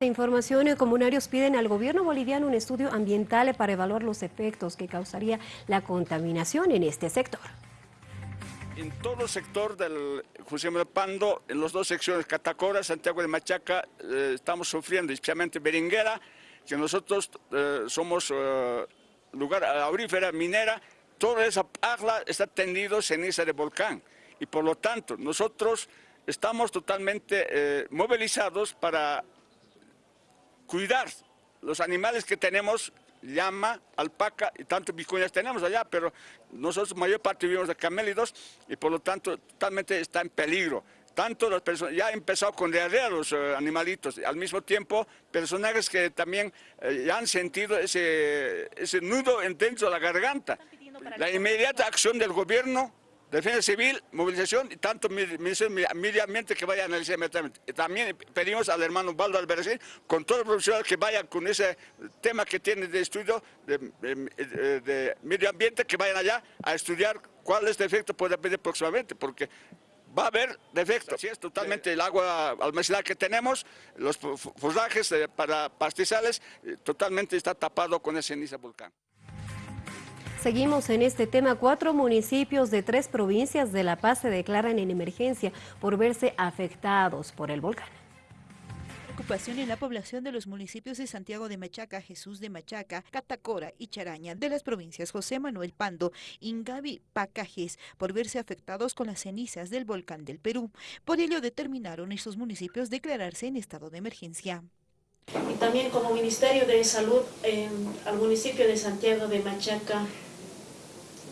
Información, comunarios piden al gobierno boliviano un estudio ambiental para evaluar los efectos que causaría la contaminación en este sector. En todo el sector del José Manuel Pando, en las dos secciones, Catacora, Santiago de Machaca, eh, estamos sufriendo, especialmente Beringuera, que nosotros eh, somos eh, lugar aurífera, minera, toda esa agua está tendido ceniza de volcán. Y por lo tanto, nosotros estamos totalmente movilizados para cuidar los animales que tenemos, llama, alpaca y tanto vicuñas tenemos allá, pero nosotros mayor parte vivimos de camélidos y por lo tanto totalmente está en peligro. Tanto las personas, ya ha empezado con diarrea los eh, animalitos, al mismo tiempo personajes que también eh, ya han sentido ese, ese nudo dentro de la garganta. La inmediata acción del gobierno Defensa Civil, movilización y tanto Ministerio Medio Ambiente que vaya a analizar inmediatamente. También pedimos al hermano Baldo Albercín, con todo el profesional que vaya con ese tema que tiene de estudio de, medio ambiente, que vayan allá a estudiar cuál es defecto puede haber próximamente, porque va a haber defectos. Así es totalmente el agua almacenada que tenemos, los forrajes eh, para pastizales, eh, totalmente está tapado con esa ceniza volcán. Seguimos en este tema. Cuatro municipios de tres provincias de La Paz se declaran en emergencia por verse afectados por el volcán preocupación en la población de los municipios de Santiago de Machaca, Jesús de Machaca, Catacora y Charaña de las provincias José Manuel Pando, Ingavi, Pacajes, por verse afectados con las cenizas del volcán del Perú. Por ello determinaron estos municipios declararse en estado de emergencia. Y también como Ministerio de Salud eh, al municipio de Santiago de Machaca,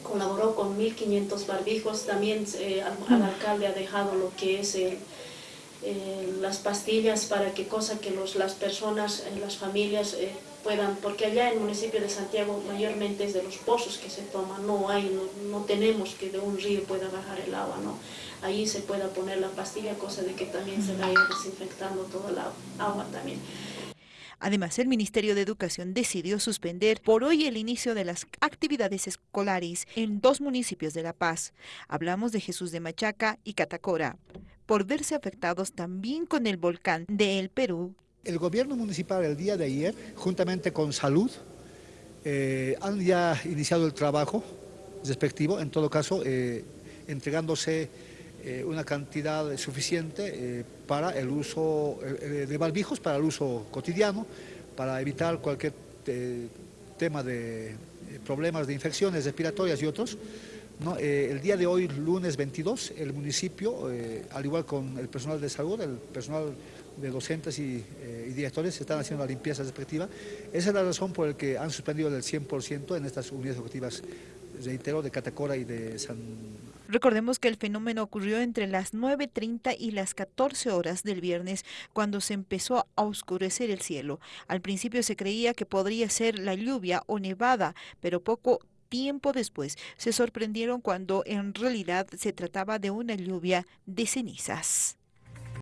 colaboró con 1.500 barbijos, también eh, al, alcalde ha dejado lo que es las pastillas para que cosa que los, las personas, eh, las familias eh, puedan, porque allá en el municipio de Santiago mayormente es de los pozos que se toman, no hay, no, tenemos que de un río pueda bajar el agua, ¿no? Ahí se pueda poner la pastilla, cosa de que también se vaya desinfectando toda la agua también. Además, el Ministerio de Educación decidió suspender por hoy el inicio de las actividades escolares en dos municipios de La Paz. Hablamos de Jesús de Machaca y Catacora, por verse afectados también con el volcán de El Perú. El gobierno municipal el día de ayer, juntamente con Salud, eh, han ya iniciado el trabajo respectivo, en todo caso, eh, entregándose eh, una cantidad suficiente eh, para el uso eh, de barbijos, para el uso cotidiano, para evitar cualquier tema de problemas de infecciones respiratorias y otros. el día de hoy, lunes 22, el municipio, al igual con el personal de salud, el personal de docentes y, y, directores están haciendo la limpieza respectiva. Esa es la razón por la que han suspendido el 100% en estas unidades educativas, reitero, de Catacora y de San Recordemos que el fenómeno ocurrió entre las 9.30 y las 14 horas del viernes, cuando se empezó a oscurecer el cielo. Al principio se creía que podría ser la lluvia o nevada, pero poco tiempo después se sorprendieron cuando en realidad se trataba de una lluvia de cenizas.